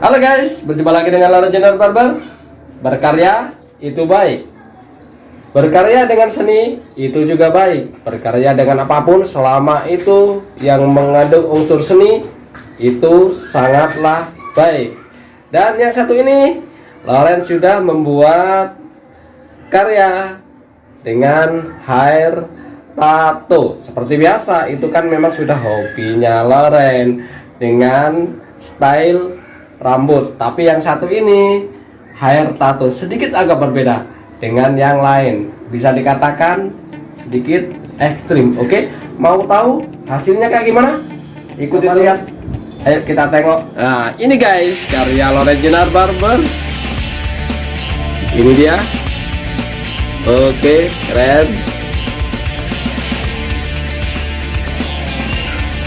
Halo guys, berjumpa lagi dengan Lara Jenar Barber Berkarya itu baik. Berkarya dengan seni itu juga baik. Berkarya dengan apa pun selama itu yang mengandung unsur seni Itu sangatlah baik. Dan yang satu ini Loren sudah membuat karya dengan hair tato Seperti biasa itu kan memang sudah hobinya Loren Dengan style rambut. Tapi yang satu ini hair tato sedikit agak berbeda dengan yang lain. Bisa dikatakan sedikit ekstrim oke? Mau tahu hasilnya kayak gimana? Ikuti lihat. Ayo kita tengok. Nah ini guys karya Loregenar Barber. Ini dia. Oke keren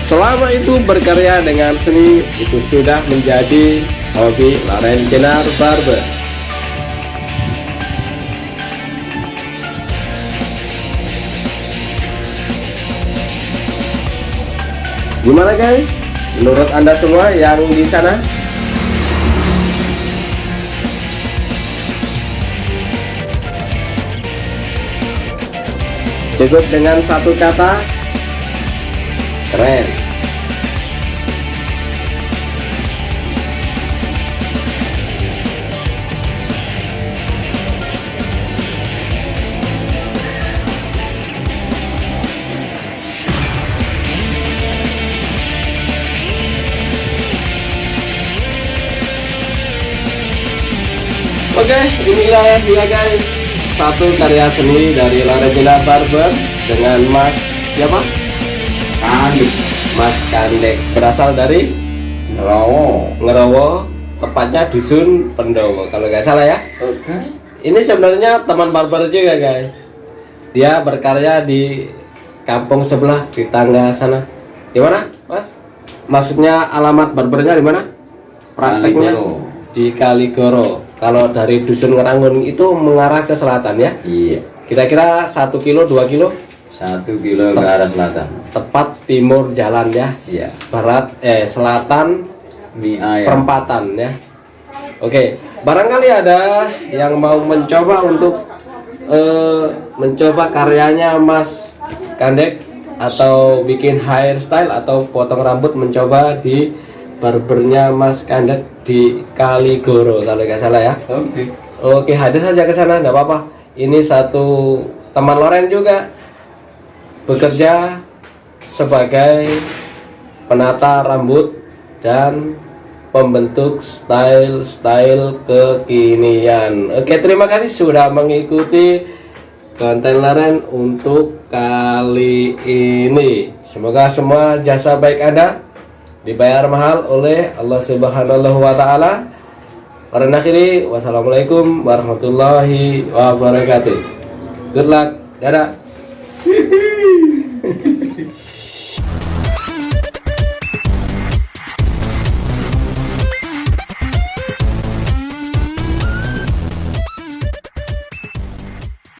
Selama itu berkarya dengan seni itu sudah menjadi hobi Laren Jenar Barber. Gimana guys? Menurut anda semua yang di sana? Cukup dengan satu kata keren Oke, inilah dia guys satu karya seni dari Larajena Barber dengan Mas siapa? Kandek Mas Kandek. Berasal dari Ngerowo Ngerowo tepatnya dusun Pendowo kalau nggak salah ya. Oke. ini sebenarnya teman barber juga guys? Dia berkarya di kampung sebelah di tangga sana. Di mana mas? Maksudnya alamat barbernya di mana? Prakteknya Kaligoro. di Kaligoro. Kalau dari dusun Ngerangun itu mengarah ke selatan ya? Iya. kira-kira satu kilo dua kilo Satu kilo ke arah selatan. tepat timur jalan ya Iya. barat eh selatan Mie ayam. perempatan ya oke barangkali ada yang mau mencoba untuk eh, mencoba karyanya Mas Kandek atau bikin hairstyle atau potong rambut mencoba di barbernya Mas Kandek di Kaligoro kalau nggak salah ya Oke. Oke, hadir saja ke sana, enggak apa-apa. Ini satu teman Loren juga bekerja sebagai penata rambut dan pembentuk style-style kekinian. Oke, terima kasih sudah mengikuti konten Loren untuk kali ini. Semoga semua jasa baik Anda dibayar mahal oleh Allah Subhanahu wa taala. Pada akhiri, wassalamualaikum warahmatullahi wabarakatuh. Good luck, dadah. Hihi!